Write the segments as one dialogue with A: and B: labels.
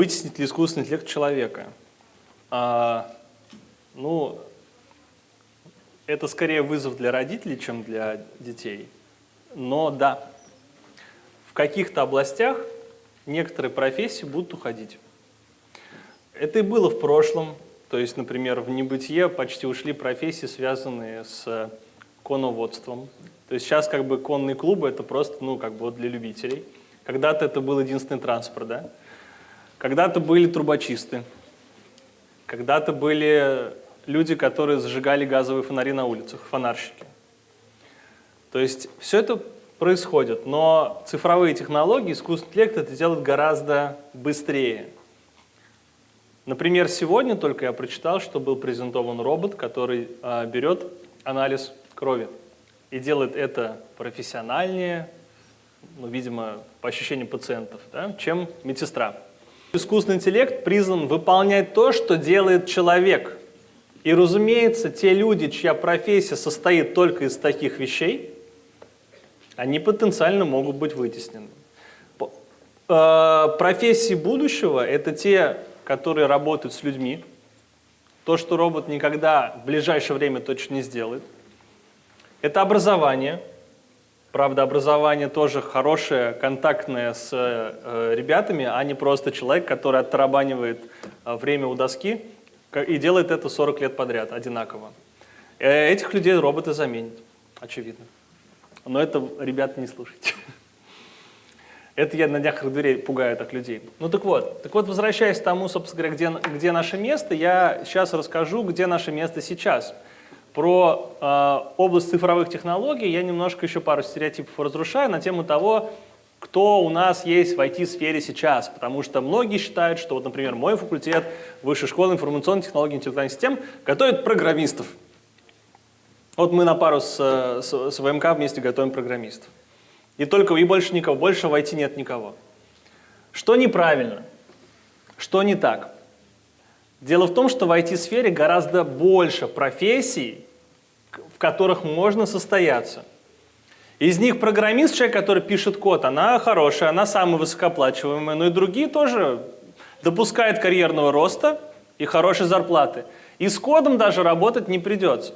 A: вытеснит ли искусственный интеллект человека? А, ну, это скорее вызов для родителей, чем для детей. Но да, в каких-то областях некоторые профессии будут уходить. Это и было в прошлом. То есть, например, в небытие почти ушли профессии, связанные с коноводством. То есть сейчас как бы конные клубы это просто, ну, как бы вот для любителей. Когда-то это был единственный транспорт, да? Когда-то были трубочисты. Когда-то были люди, которые зажигали газовые фонари на улицах, фонарщики. То есть все это происходит, но цифровые технологии, искусственный интеллект это делает гораздо быстрее. Например, сегодня только я прочитал, что был презентован робот, который э, берет анализ крови и делает это профессиональнее, ну, видимо, по ощущениям пациентов, да, чем медсестра. Искусственный интеллект призван выполнять то, что делает человек. И, разумеется, те люди, чья профессия состоит только из таких вещей, они потенциально могут быть вытеснены. Э, профессии будущего – это те, которые работают с людьми. То, что робот никогда в ближайшее время точно не сделает – это образование. Правда, образование тоже хорошее, контактное с э, ребятами, а не просто человек, который оттарабанивает э, время у доски и делает это 40 лет подряд одинаково. Э, этих людей роботы заменят, очевидно. Но это, ребята, не слушайте. Это я на днях дверей пугаю так людей. Ну так вот, так вот, возвращаясь к тому, собственно говоря, где, где наше место, я сейчас расскажу, где наше место сейчас. Про э, область цифровых технологий я немножко еще пару стереотипов разрушаю на тему того, кто у нас есть в IT-сфере сейчас. Потому что многие считают, что, вот, например, мой факультет Высшей школы информационных технологий и интеллектуальных систем готовит программистов. Вот мы на пару с, с, с ВМК вместе готовим программистов. И только и больше никого, больше в IT нет никого. Что неправильно? Что не так? Дело в том, что в IT-сфере гораздо больше профессий, в которых можно состояться. Из них программист, человек, который пишет код, она хорошая, она самая высокооплачиваемая, но и другие тоже допускают карьерного роста и хорошей зарплаты. И с кодом даже работать не придется.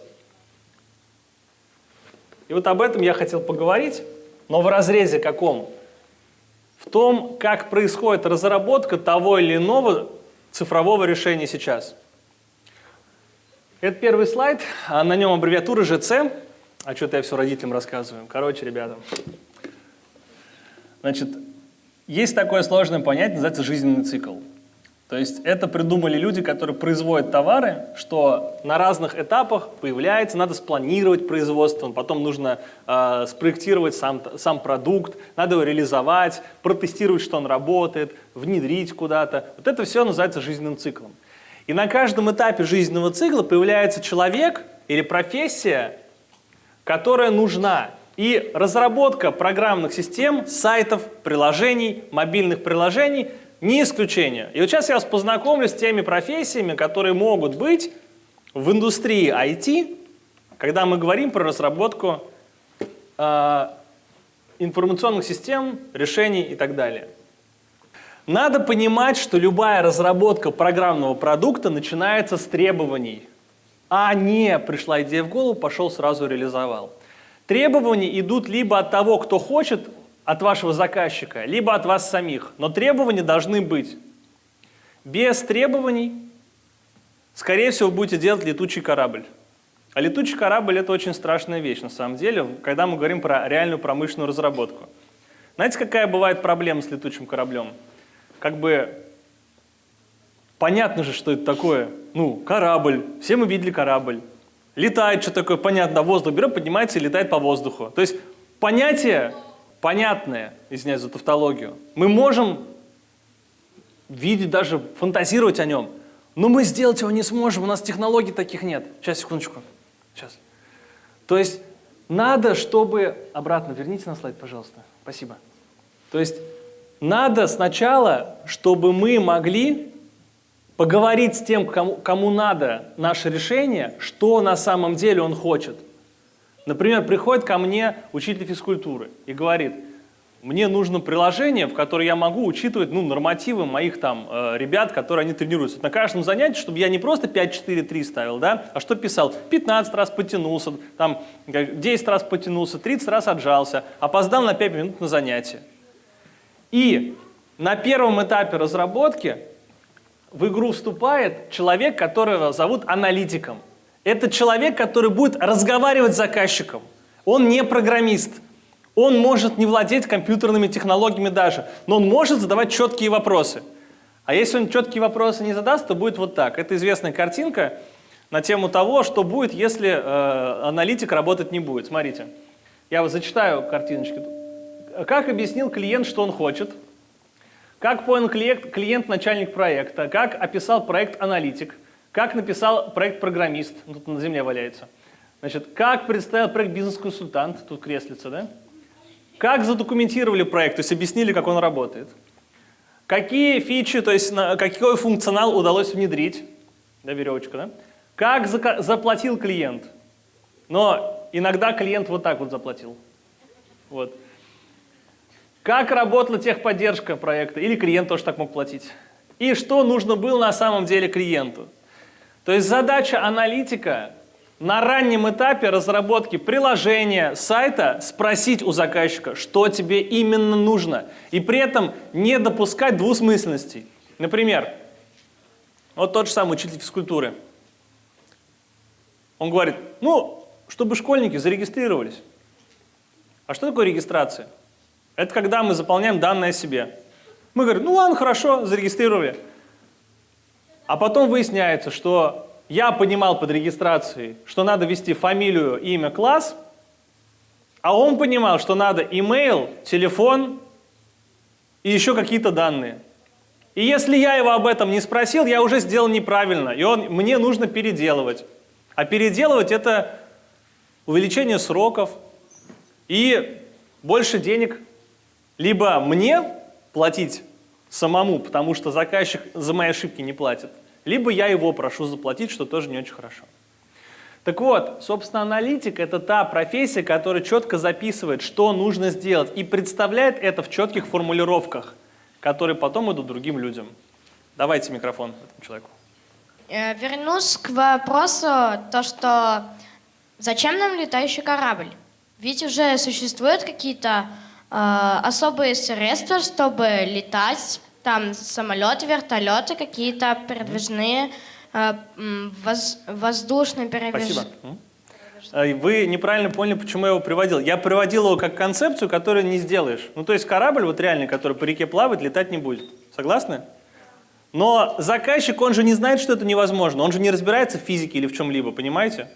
A: И вот об этом я хотел поговорить, но в разрезе каком? В том, как происходит разработка того или иного цифрового решения сейчас. Это первый слайд, а на нем аббревиатура ЖЦ. А что-то я все родителям рассказываю. Короче, ребята. Значит, есть такое сложное понятие, называется жизненный цикл. То есть это придумали люди, которые производят товары, что на разных этапах появляется, надо спланировать производство, потом нужно э, спроектировать сам, сам продукт, надо его реализовать, протестировать, что он работает, внедрить куда-то. Вот это все называется жизненным циклом. И на каждом этапе жизненного цикла появляется человек или профессия, которая нужна. И разработка программных систем, сайтов, приложений, мобильных приложений – не исключение. И вот сейчас я вас познакомлю с теми профессиями, которые могут быть в индустрии IT, когда мы говорим про разработку э, информационных систем, решений и так далее. Надо понимать, что любая разработка программного продукта начинается с требований, а не пришла идея в голову, пошел сразу реализовал. Требования идут либо от того, кто хочет от вашего заказчика, либо от вас самих. Но требования должны быть. Без требований, скорее всего, будете делать летучий корабль. А летучий корабль – это очень страшная вещь, на самом деле, когда мы говорим про реальную промышленную разработку. Знаете, какая бывает проблема с летучим кораблем? Как бы понятно же, что это такое. Ну, корабль, все мы видели корабль. Летает, что такое, понятно, воздух берет, поднимается и летает по воздуху. То есть понятие понятное, извиняюсь за тавтологию, мы можем видеть, даже фантазировать о нем, но мы сделать его не сможем, у нас технологий таких нет. Сейчас, секундочку. Сейчас. То есть надо, чтобы... Обратно верните на слайд, пожалуйста. Спасибо. То есть надо сначала, чтобы мы могли поговорить с тем, кому, кому надо наше решение, что на самом деле он хочет. Например, приходит ко мне учитель физкультуры и говорит, мне нужно приложение, в которое я могу учитывать ну, нормативы моих там э, ребят, которые они тренируются. На каждом занятии, чтобы я не просто 5-4-3 ставил, да, а что писал? 15 раз потянулся, там, 10 раз потянулся, 30 раз отжался, опоздал на 5 минут на занятие. И на первом этапе разработки в игру вступает человек, которого зовут аналитиком. Это человек, который будет разговаривать с заказчиком. Он не программист. Он может не владеть компьютерными технологиями даже, но он может задавать четкие вопросы. А если он четкие вопросы не задаст, то будет вот так. Это известная картинка на тему того, что будет, если э, аналитик работать не будет. Смотрите, я вот зачитаю картиночки. Как объяснил клиент, что он хочет? Как понял клиент, клиент начальник проекта? Как описал проект аналитик? Как написал проект программист? Тут на земле валяется. Значит, как представил проект бизнес-консультант? Тут креслица, да? Как задокументировали проект, то есть объяснили, как он работает. Какие фичи, то есть на, какой функционал удалось внедрить. Да, веревочка, да? Как за, заплатил клиент. Но иногда клиент вот так вот заплатил. Вот. Как работала техподдержка проекта, или клиент тоже так мог платить. И что нужно было на самом деле клиенту. То есть задача аналитика на раннем этапе разработки приложения, сайта спросить у заказчика, что тебе именно нужно, и при этом не допускать двусмысленностей. Например, вот тот же самый учитель физкультуры. Он говорит, ну, чтобы школьники зарегистрировались. А что такое регистрация? Это когда мы заполняем данные о себе. Мы говорим, ну ладно, хорошо, зарегистрировали. А потом выясняется, что я понимал под регистрацией, что надо ввести фамилию, имя, класс, а он понимал, что надо email, телефон и еще какие-то данные. И если я его об этом не спросил, я уже сделал неправильно, и он, мне нужно переделывать. А переделывать это увеличение сроков и больше денег. Либо мне платить самому, потому что заказчик за мои ошибки не платит, либо я его прошу заплатить, что тоже не очень хорошо. Так вот, собственно, аналитик – это та профессия, которая четко записывает, что нужно сделать, и представляет это в четких формулировках, которые потом идут другим людям. Давайте микрофон этому человеку.
B: Э, вернусь к вопросу, то, что зачем нам летающий корабль? Ведь уже существуют какие-то особые средства, чтобы летать там самолеты, вертолеты, какие-то передвижные, э, воз, воздушные передвижные.
A: Спасибо. Э, вы неправильно поняли, почему я его приводил. Я приводил его как концепцию, которую не сделаешь. Ну, то есть корабль, вот реальный, который по реке плавает, летать не будет. Согласны? Но заказчик, он же не знает, что это невозможно. Он же не разбирается в физике или в чем-либо, понимаете?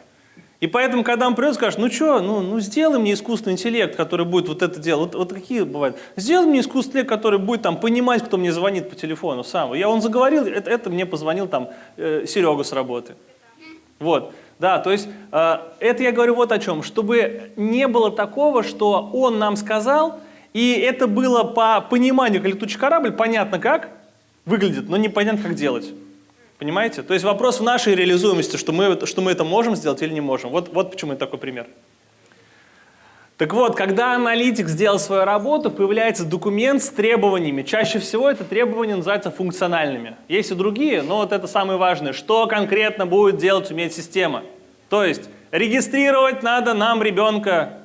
A: И поэтому, когда он придет, скажет, ну что, ну, ну сделай мне искусственный интеллект, который будет вот это делать. Вот, вот какие бывают. Сделай мне искусственный интеллект, который будет там понимать, кто мне звонит по телефону сам. Я он заговорил, это, это мне позвонил там э, Серега с работы. Вот. Да, то есть э, это я говорю вот о чем. Чтобы не было такого, что он нам сказал, и это было по пониманию, как летучий корабль, понятно как выглядит, но непонятно как делать. Понимаете? То есть вопрос в нашей реализуемости, что мы, что мы это можем сделать или не можем. Вот, вот почему это такой пример. Так вот, когда аналитик сделал свою работу, появляется документ с требованиями. Чаще всего это требования называются функциональными. Есть и другие, но вот это самое важное. Что конкретно будет делать уметь система? То есть регистрировать надо нам ребенка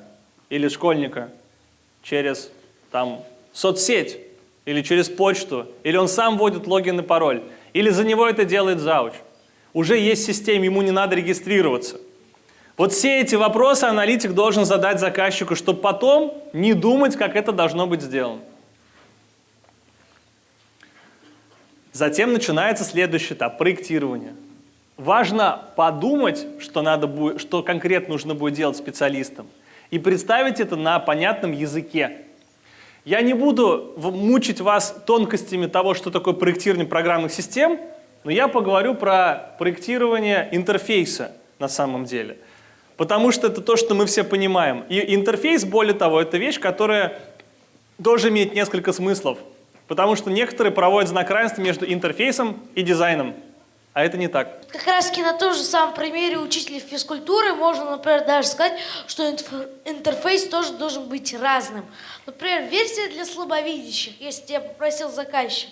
A: или школьника через там, соцсеть или через почту, или он сам вводит логин и пароль. Или за него это делает зауч. Уже есть система, ему не надо регистрироваться. Вот все эти вопросы аналитик должен задать заказчику, чтобы потом не думать, как это должно быть сделано. Затем начинается следующий этап – проектирование. Важно подумать, что, надо будет, что конкретно нужно будет делать специалистам, и представить это на понятном языке. Я не буду мучить вас тонкостями того, что такое проектирование программных систем, но я поговорю про проектирование интерфейса на самом деле. Потому что это то, что мы все понимаем. И интерфейс, более того, это вещь, которая тоже имеет несколько смыслов. Потому что некоторые проводят знак равенства между интерфейсом и дизайном. А это не так.
C: Как раз таки на том же самом примере учителя физкультуры можно, например, даже сказать, что интерфейс тоже должен быть разным. Например, версия для слабовидящих, если тебя попросил заказчик.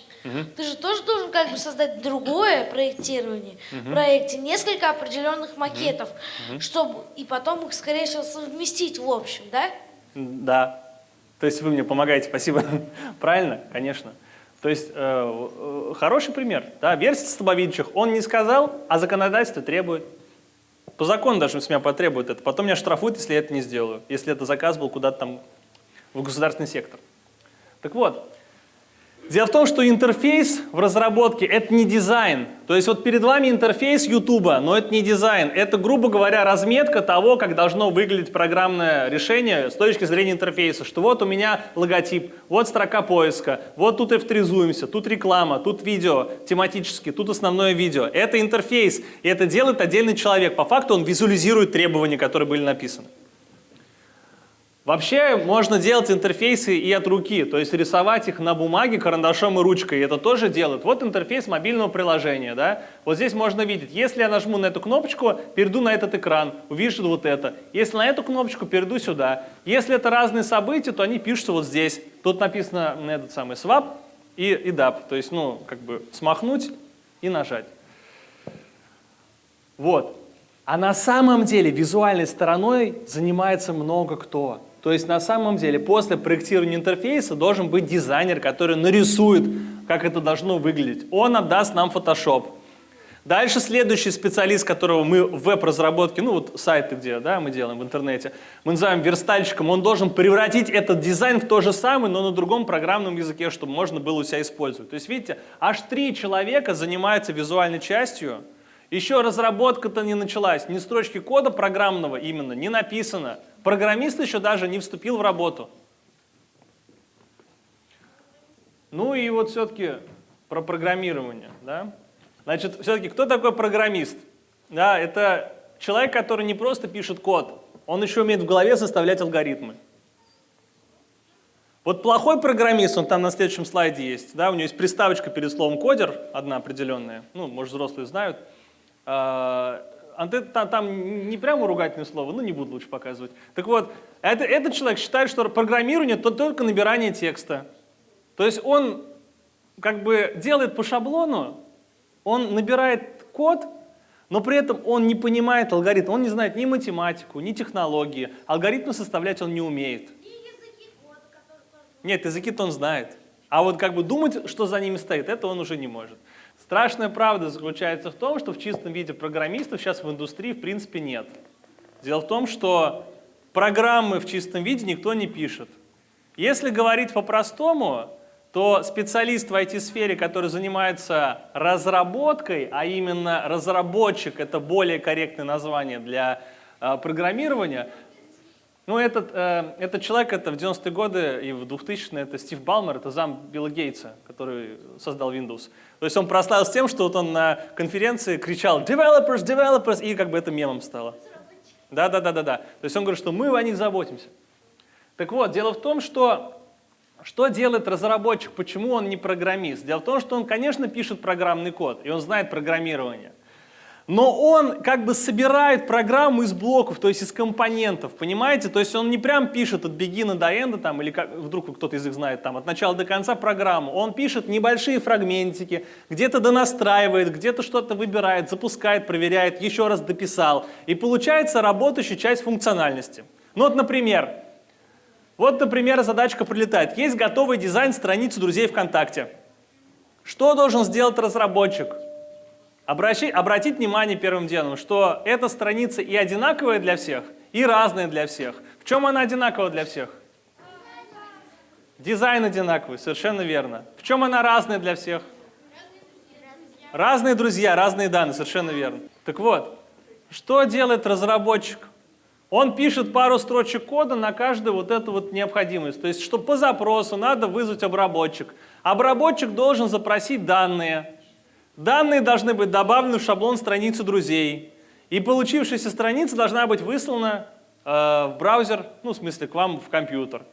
C: Ты же тоже должен как бы создать другое проектирование в проекте, несколько определенных макетов, чтобы и потом их, скорее всего, совместить в общем, да?
A: Да. То есть вы мне помогаете, спасибо. Правильно? Конечно. То есть э, э, хороший пример. Да, версия слабовидящих. Он не сказал, а законодательство требует. По закону даже с меня потребует это. Потом меня штрафуют, если я это не сделаю. Если это заказ был куда-то там в государственный сектор. Так вот, Дело в том, что интерфейс в разработке – это не дизайн. То есть вот перед вами интерфейс YouTube, но это не дизайн. Это, грубо говоря, разметка того, как должно выглядеть программное решение с точки зрения интерфейса. Что вот у меня логотип, вот строка поиска, вот тут авторизуемся, тут реклама, тут видео тематически, тут основное видео. Это интерфейс, и это делает отдельный человек. По факту он визуализирует требования, которые были написаны. Вообще можно делать интерфейсы и от руки, то есть рисовать их на бумаге карандашом и ручкой. Это тоже делают. Вот интерфейс мобильного приложения. Да? Вот здесь можно видеть, если я нажму на эту кнопочку, перейду на этот экран, увижу вот это. Если на эту кнопочку, перейду сюда. Если это разные события, то они пишутся вот здесь. Тут написано на этот самый swap и, и dap, то есть ну, как бы смахнуть и нажать. Вот. А на самом деле визуальной стороной занимается много кто. То есть на самом деле после проектирования интерфейса должен быть дизайнер, который нарисует, как это должно выглядеть. Он отдаст нам Photoshop. Дальше следующий специалист, которого мы в веб-разработке, ну вот сайты, где да, мы делаем в интернете, мы называем верстальщиком, он должен превратить этот дизайн в то же самое, но на другом программном языке, чтобы можно было у себя использовать. То есть видите, аж три человека занимаются визуальной частью, еще разработка-то не началась, ни строчки кода программного именно не написано. Программист еще даже не вступил в работу. Ну и вот все-таки про программирование. Да? Значит, все-таки кто такой программист? Да, это человек, который не просто пишет код, он еще умеет в голове составлять алгоритмы. Вот плохой программист, он там на следующем слайде есть, да, у него есть приставочка перед словом кодер, одна определенная, ну, может, взрослые знают. А, там, там не прямо ругательное слово, ну не буду лучше показывать. Так вот, это, этот человек считает, что программирование это только набирание текста. То есть он как бы делает по шаблону, он набирает код, но при этом он не понимает алгоритм, он не знает ни математику, ни технологии, алгоритмы составлять он не умеет. Нет, языки-то он знает. А вот как бы думать, что за ними стоит, это он уже не может. Страшная правда заключается в том, что в чистом виде программистов сейчас в индустрии в принципе нет. Дело в том, что программы в чистом виде никто не пишет. Если говорить по-простому, то специалист в IT-сфере, который занимается разработкой, а именно разработчик, это более корректное название для э, программирования, ну, этот, э, этот человек, это в 90-е годы и в 2000-е, это Стив Балмер, это зам Билла Гейтса, который создал Windows. То есть он прославился тем, что вот он на конференции кричал «developers, developers», и как бы это мемом стало. Да-да-да-да-да. То есть он говорит, что мы о них заботимся. Так вот, дело в том, что что делает разработчик, почему он не программист? Дело в том, что он, конечно, пишет программный код, и он знает программирование но он как бы собирает программу из блоков, то есть из компонентов, понимаете? То есть он не прям пишет от бегина до энда, там, или как, вдруг кто-то из них знает, там, от начала до конца программу. Он пишет небольшие фрагментики, где-то донастраивает, где-то что-то выбирает, запускает, проверяет, еще раз дописал. И получается работающая часть функциональности. Ну вот, например, вот, например, задачка прилетает. Есть готовый дизайн страницы друзей ВКонтакте. Что должен сделать разработчик? Обращи, обратить внимание первым делом, что эта страница и одинаковая для всех, и разная для всех. В чем она одинакова для всех? Дизайн одинаковый, совершенно верно. В чем она разная для всех? Разные друзья, разные данные, совершенно верно. Так вот, что делает разработчик? Он пишет пару строчек кода на каждую вот эту вот необходимость. То есть, что по запросу надо вызвать обработчик. Обработчик должен запросить данные. Данные должны быть добавлены в шаблон страницы друзей. И получившаяся страница должна быть выслана э, в браузер, ну, в смысле, к вам в компьютер.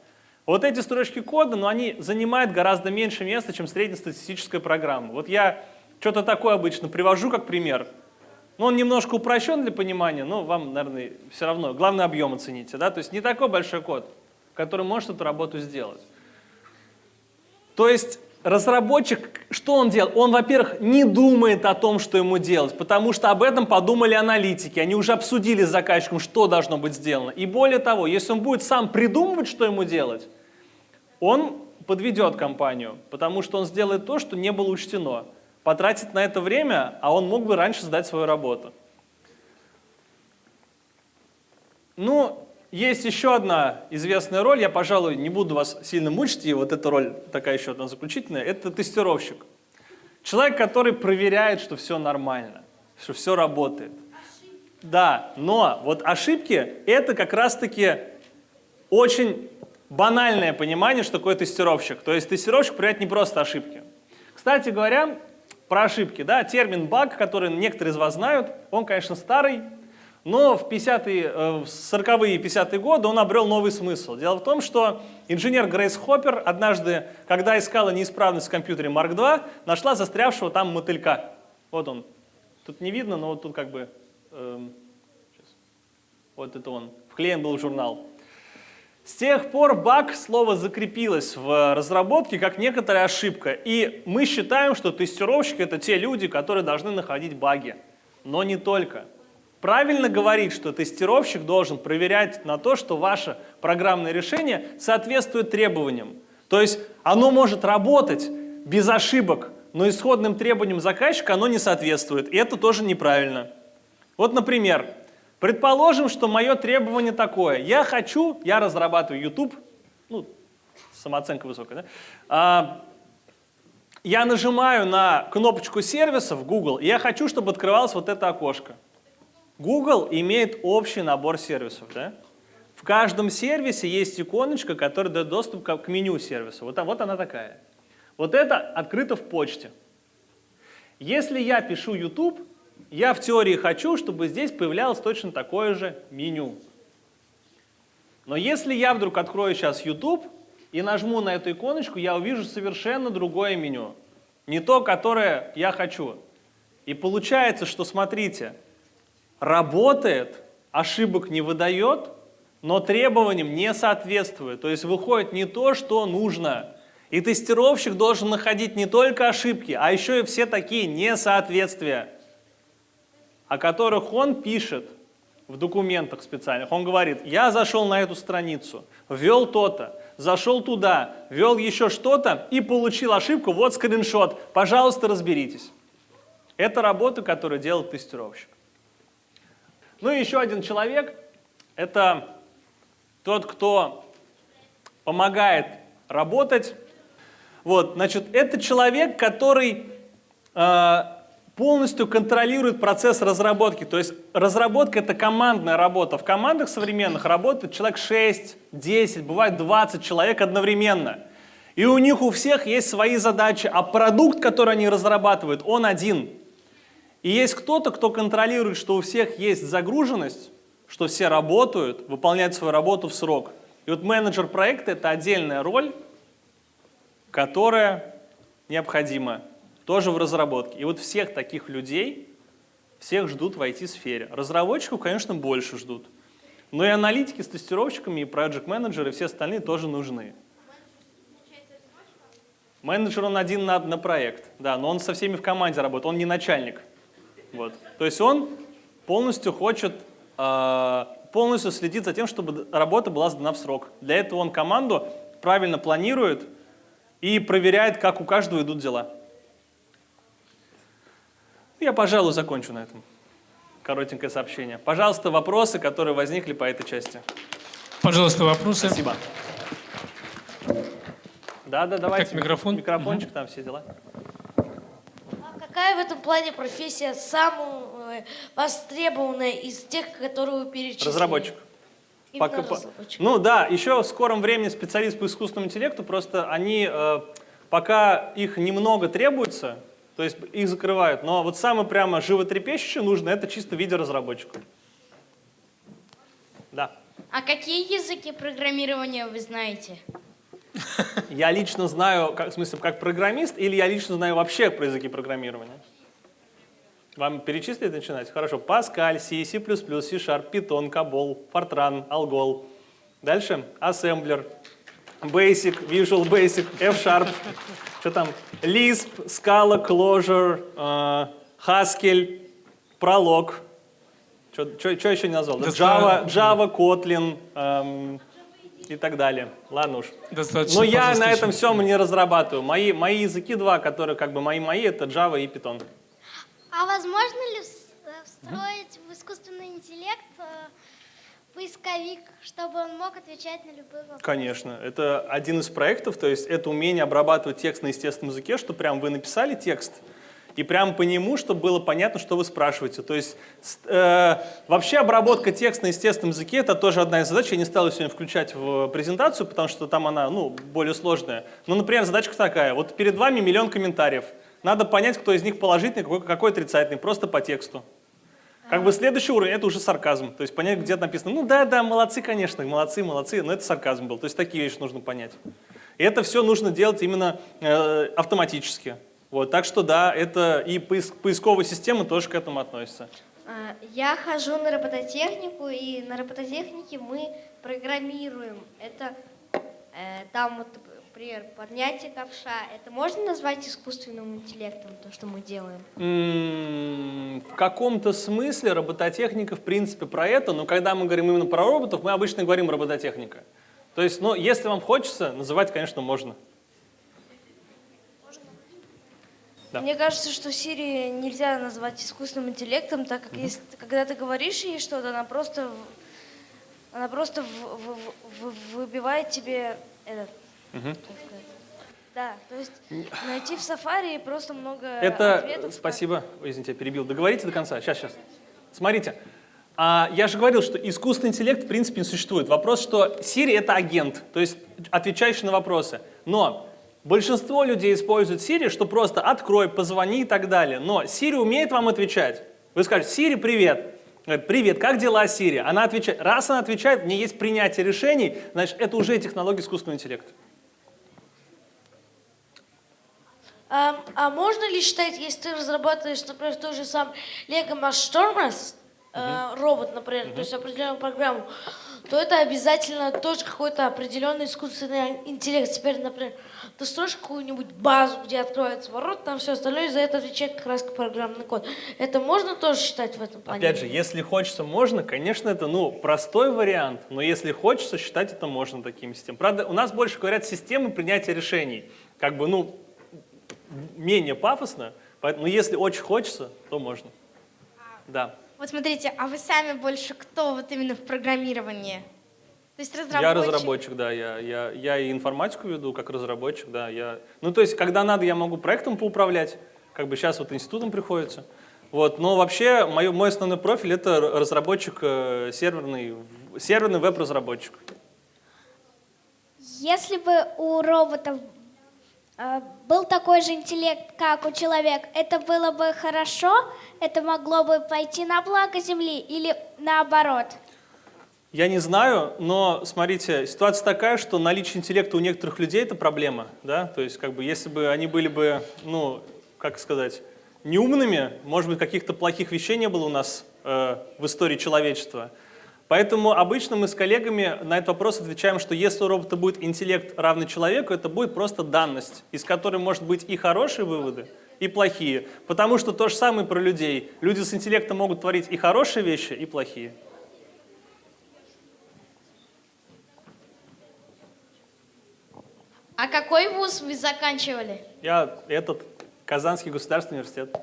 A: Вот эти строчки кода, но они занимают гораздо меньше места, чем среднестатистическая программа. Вот я что-то такое обычно привожу как пример. Ну, он немножко упрощен для понимания, но вам, наверное, все равно. Главное, объем оцените. Да? То есть не такой большой код, который может эту работу сделать. То есть разработчик, что он делает? Он, во-первых, не думает о том, что ему делать, потому что об этом подумали аналитики. Они уже обсудили с заказчиком, что должно быть сделано. И более того, если он будет сам придумывать, что ему делать, он подведет компанию, потому что он сделает то, что не было учтено. Потратит на это время, а он мог бы раньше сдать свою работу. Ну, есть еще одна известная роль, я, пожалуй, не буду вас сильно мучить, и вот эта роль такая еще одна заключительная, это тестировщик. Человек, который проверяет, что все нормально, что все работает. Да, но вот ошибки – это как раз-таки очень банальное понимание, что такое тестировщик. То есть тестировщик проверяет не просто ошибки. Кстати говоря, про ошибки, да, термин баг, который некоторые из вас знают, он, конечно, старый, но в 50-е, э, в 40-е и 50-е годы он обрел новый смысл. Дело в том, что инженер Грейс Хоппер однажды, когда искала неисправность в компьютере Mark II, нашла застрявшего там мотылька. Вот он. Тут не видно, но вот тут как бы... Эм, вот это он. Вклеен был в журнал. С тех пор баг слово закрепилось в разработке как некоторая ошибка. И мы считаем, что тестировщики — это те люди, которые должны находить баги. Но не только. Правильно говорить, что тестировщик должен проверять на то, что ваше программное решение соответствует требованиям. То есть оно может работать без ошибок, но исходным требованиям заказчика оно не соответствует. И это тоже неправильно. Вот, например, предположим, что мое требование такое. Я хочу, я разрабатываю YouTube, ну, самооценка высокая, да? А, я нажимаю на кнопочку сервиса в Google, и я хочу, чтобы открывалось вот это окошко. Google имеет общий набор сервисов. Да? В каждом сервисе есть иконочка, которая дает доступ к меню сервиса. Вот, вот она такая. Вот это открыто в почте. Если я пишу YouTube, я в теории хочу, чтобы здесь появлялось точно такое же меню. Но если я вдруг открою сейчас YouTube и нажму на эту иконочку, я увижу совершенно другое меню. Не то, которое я хочу. И получается, что, смотрите, работает, ошибок не выдает, но требованиям не соответствует. То есть выходит не то, что нужно. И тестировщик должен находить не только ошибки, а еще и все такие несоответствия, о которых он пишет в документах специальных. Он говорит, я зашел на эту страницу, ввел то-то, зашел туда, ввел еще что-то и получил ошибку, вот скриншот, пожалуйста, разберитесь. Это работа, которую делает тестировщик. Ну и еще один человек – это тот, кто помогает работать. Вот, значит, это человек, который э, полностью контролирует процесс разработки. То есть разработка – это командная работа. В командах современных работает человек 6, 10, бывает 20 человек одновременно. И у них у всех есть свои задачи, а продукт, который они разрабатывают, он один – и есть кто-то, кто контролирует, что у всех есть загруженность, что все работают, выполняют свою работу в срок. И вот менеджер проекта – это отдельная роль, которая необходима тоже в разработке. И вот всех таких людей, всех ждут в IT-сфере. Разработчиков, конечно, больше ждут. Но и аналитики с тестировщиками, и проект-менеджеры, и все остальные тоже нужны. Менеджер, он один на, на проект, да, но он со всеми в команде работает, он не начальник. Вот. То есть он полностью хочет, э, полностью следит за тем, чтобы работа была сдана в срок. Для этого он команду правильно планирует и проверяет, как у каждого идут дела. Я, пожалуй, закончу на этом. Коротенькое сообщение. Пожалуйста, вопросы, которые возникли по этой части.
D: Пожалуйста, вопросы.
A: Спасибо. Да, да, давайте.
D: Как микрофон?
A: Микрофончик, угу. там все дела.
C: Какая в этом плане профессия самая востребованная из тех, которые вы перечислили?
A: Разработчик.
C: Именно Пока, разработчик.
A: Ну да, еще в скором времени специалист по искусственному интеллекту, просто они, э, пока их немного требуется, то есть их закрывают, но вот самое прямо животрепещущее нужно, это чисто видеоразработчик. Да.
B: А какие языки программирования вы знаете?
A: Я лично знаю, как, в смысле, как программист, или я лично знаю вообще про языки программирования? Вам перечислить начинать? Хорошо. Pascal, C, C++, C-Sharp, Python, COBOL, Fortran, Algol. Дальше. Assembler, Basic, Visual Basic, F-Sharp. Что там? Lisp, Scala, Clojure, э, Haskell, Prolog. Что еще не назвал? Java, Java, Kotlin эм, и так далее. Ладно уж.
D: Достаточно
A: Но я на этом всем не разрабатываю. Мои, мои языки два, которые как бы мои-мои, это Java и Python.
E: А возможно ли э, встроить в искусственный интеллект э, поисковик, чтобы он мог отвечать на любые вопросы?
A: Конечно, это один из проектов, то есть это умение обрабатывать текст на естественном языке, что прям вы написали текст, и прям по нему, чтобы было понятно, что вы спрашиваете. То есть э, вообще обработка текста на естественном языке это тоже одна из задач. Я не стал ее сегодня включать в презентацию, потому что там она ну, более сложная. Но, например, задачка такая. Вот перед вами миллион комментариев. Надо понять, кто из них положительный, какой, какой отрицательный, просто по тексту. Как бы следующий уровень, это уже сарказм. То есть понять, где написано, ну да, да, молодцы, конечно, молодцы, молодцы, но это сарказм был. То есть такие вещи нужно понять. И это все нужно делать именно э, автоматически. Вот, так что да, это и поиск- поисковая система тоже к этому относится.
F: А, Я хожу на робототехнику, и на робототехнике мы программируем. Это э, там, вот, например, поднятие ковша. Это можно назвать искусственным интеллектом, то, что мы делаем?
A: М, В каком-то смысле робототехника в принципе про это, но когда мы говорим именно про роботов, мы обычно говорим робототехника. То есть, ну, если вам хочется, называть, конечно, можно. Да.
C: Мне кажется, что Сири нельзя назвать искусственным интеллектом, так как если, ты- когда ты говоришь ей что-то, она просто, она просто в- в- в- выбивает тебе этот, как. Да, то есть найти в Safari просто много
A: Это,
C: ответов.
A: спасибо, Ой, извините, я перебил. Договорите до конца? Сейчас, сейчас. Смотрите, а, я же говорил, что искусственный интеллект в принципе не существует. Вопрос, что Siri это агент, то есть отвечающий на вопросы. Но большинство людей используют Siri, что просто открой, позвони и так далее. Но Siri умеет вам отвечать. Вы скажете, Siri, привет. Привет, как дела, Siri? Она отвечает. Раз она отвечает, не есть принятие решений, значит, это уже технология искусственного интеллекта.
C: А, а можно ли считать, если ты разрабатываешь, например, тот же сам Lego Stormers, э, робот, например, то есть определенную программу, то это обязательно тоже какой-то определенный искусственный интеллект. Теперь, например, ты строишь какую-нибудь базу, где откроется ворот, там все остальное, и за это отвечает как раз программный код. Это можно тоже считать в этом плане?
A: Опять же, если хочется, можно. Конечно, это ну, простой вариант, но если хочется, считать это можно таким системой. Правда, у нас больше говорят системы принятия решений. Как бы, ну, менее пафосно, поэтому ну, если очень хочется, то можно. Да.
E: Вот смотрите, а вы сами больше кто вот именно в программировании? То есть разработчик?
A: Я разработчик, да, я, я, я и информатику веду как разработчик, да. Я, ну, то есть, когда надо, я могу проектом поуправлять, как бы сейчас вот институтом приходится. Вот, но вообще мой, мой основной профиль это разработчик э, серверный, серверный веб-разработчик.
E: Если бы у роботов был такой же интеллект, как у человека, это было бы хорошо? Это могло бы пойти на благо Земли или наоборот?
A: Я не знаю, но смотрите, ситуация такая, что наличие интеллекта у некоторых людей это проблема, да, то есть как бы если бы они были бы, ну, как сказать, неумными, может быть, каких-то плохих вещей не было у нас э, в истории человечества. Поэтому обычно мы с коллегами на этот вопрос отвечаем, что если у робота будет интеллект равный человеку, это будет просто данность, из которой может быть и хорошие выводы, и плохие. Потому что то же самое про людей. Люди с интеллектом могут творить и хорошие вещи, и плохие.
B: А какой вуз вы заканчивали?
A: Я этот, Казанский государственный университет.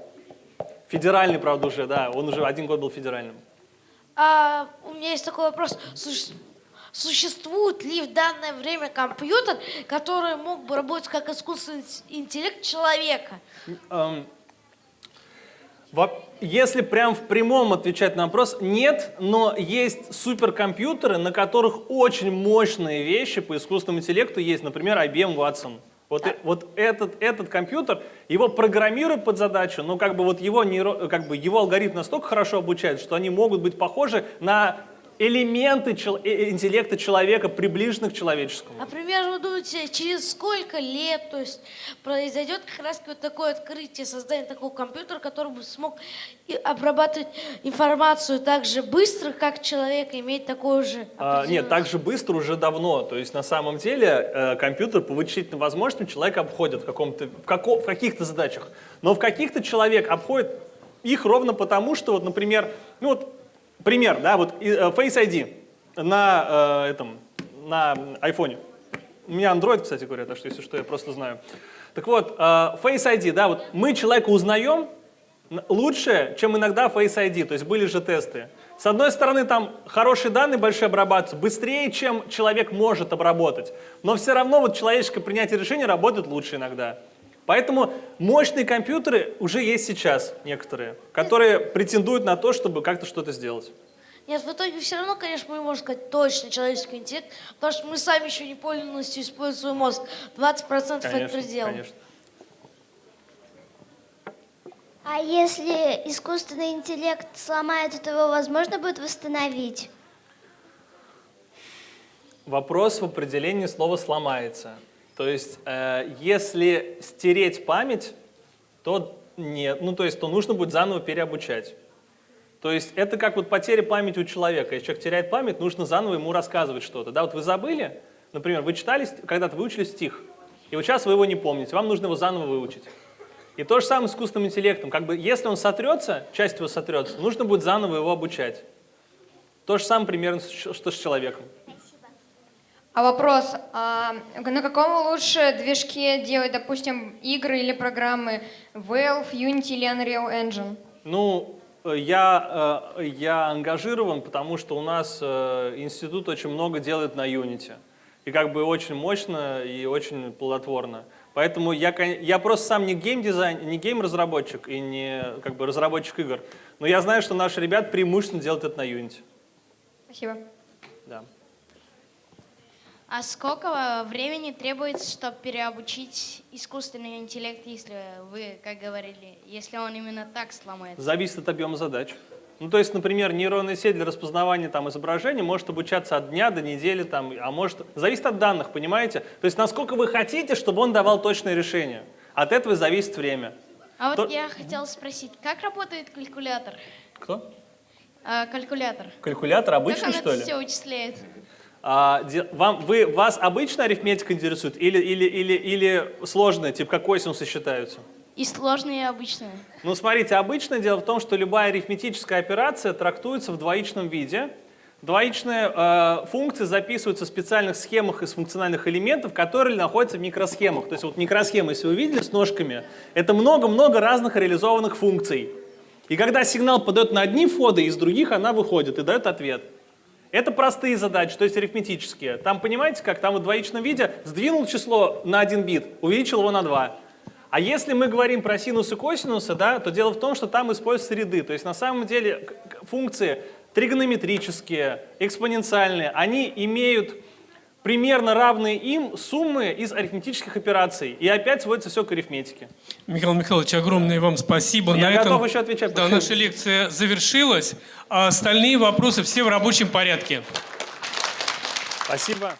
A: Федеральный, правда, уже, да. Он уже один год был федеральным.
C: А, у меня есть такой вопрос. Суще- Существует ли в данное время компьютер, который мог бы работать как искусственный интеллект человека?
A: Если прям в прямом отвечать на вопрос, нет, но есть суперкомпьютеры, на которых очень мощные вещи по искусственному интеллекту есть, например, IBM Watson. Вот, э- вот этот, этот компьютер, его программируют под задачу, но как бы вот его, нейро- как бы его алгоритм настолько хорошо обучает, что они могут быть похожи на элементы чел- э, э, интеллекта человека, приближены к человеческому.
C: Например, вы думаете, через сколько лет, то есть произойдет как раз вот такое открытие, создание такого компьютера, который бы смог обрабатывать информацию так же быстро, как человек, иметь такое же...
A: А, нет, так же быстро уже давно. То есть на самом деле э, компьютер по вычислительным возможностям человека обходит в, каком-то, в, како- в каких-то задачах. Но в каких-то человек обходит их ровно потому, что, вот, например, ну вот пример, да, вот э, Face ID на э, этом, на айфоне. У меня Android, кстати говоря, так что если что, я просто знаю. Так вот, э, Face ID, да, вот мы человека узнаем лучше, чем иногда Face ID, то есть были же тесты. С одной стороны, там хорошие данные большие обрабатываются, быстрее, чем человек может обработать, но все равно вот человеческое принятие решений работает лучше иногда. Поэтому мощные компьютеры уже есть сейчас некоторые, которые претендуют на то, чтобы как-то что-то сделать.
C: Нет, в итоге все равно, конечно, мы можем сказать точно человеческий интеллект, потому что мы сами еще не полностью используем свой мозг. 20% это
A: Конечно,
C: предел.
A: конечно.
E: А если искусственный интеллект сломается, то его возможно будет восстановить?
A: Вопрос в определении слова «сломается». То есть, э, если стереть память, то нет, ну то есть, то нужно будет заново переобучать. То есть, это как вот потеря памяти у человека. Если человек теряет память, нужно заново ему рассказывать что-то. Да, вот вы забыли, например, вы читали, когда-то выучили стих, и вот сейчас вы его не помните, вам нужно его заново выучить. И то же самое с искусственным интеллектом. Как бы, если он сотрется, часть его сотрется, нужно будет заново его обучать. То же самое примерно, что с человеком.
G: А вопрос, а на каком лучше движке делать, допустим, игры или программы? Valve, Unity или Unreal Engine?
A: Ну, э, я, э, я ангажирован, потому что у нас э, институт очень много делает на Unity. И как бы очень мощно и очень плодотворно. Поэтому я, я просто сам не геймдизайн, не гейм-разработчик и не как бы разработчик игр. Но я знаю, что наши ребята преимущественно делают это на Unity.
G: Спасибо.
A: Да.
B: А сколько времени требуется, чтобы переобучить искусственный интеллект, если вы, как говорили, если он именно так сломается?
A: Зависит от объема задач. Ну, то есть, например, нейронная сеть для распознавания там, изображений может обучаться от дня до недели, там, а может... Зависит от данных, понимаете? То есть, насколько вы хотите, чтобы он давал точное решение. От этого зависит время.
B: А вот
A: То-
B: я хотела спросить, как работает калькулятор?
A: Кто?
B: А, калькулятор.
A: Калькулятор
B: как
A: обычный,
B: он
A: что
B: это
A: ли?
B: все вычисляет?
A: А, вам, вы, вас обычная арифметика интересует или, или, или, или сложная, типа как косинусы считаются?
B: И сложные, и обычные.
A: Ну, смотрите, обычное дело в том, что любая арифметическая операция трактуется в двоичном виде. Двоичные э, функции записываются в специальных схемах из функциональных элементов, которые находятся в микросхемах. То есть вот микросхема, если вы видели с ножками, это много-много разных реализованных функций. И когда сигнал подает на одни входы, из других она выходит и дает ответ. Это простые задачи, то есть арифметические. Там, понимаете, как там в двоичном виде сдвинул число на один бит, увеличил его на 2. А если мы говорим про синус и косинусы, да, то дело в том, что там используются ряды. То есть на самом деле функции тригонометрические, экспоненциальные, они имеют примерно равные им суммы из арифметических операций. И опять сводится все к арифметике.
D: Михаил Михайлович, огромное вам спасибо.
A: Я
D: На
A: готов
D: этом,
A: еще отвечать.
D: Да, наша лекция завершилась, а остальные вопросы все в рабочем порядке.
A: Спасибо.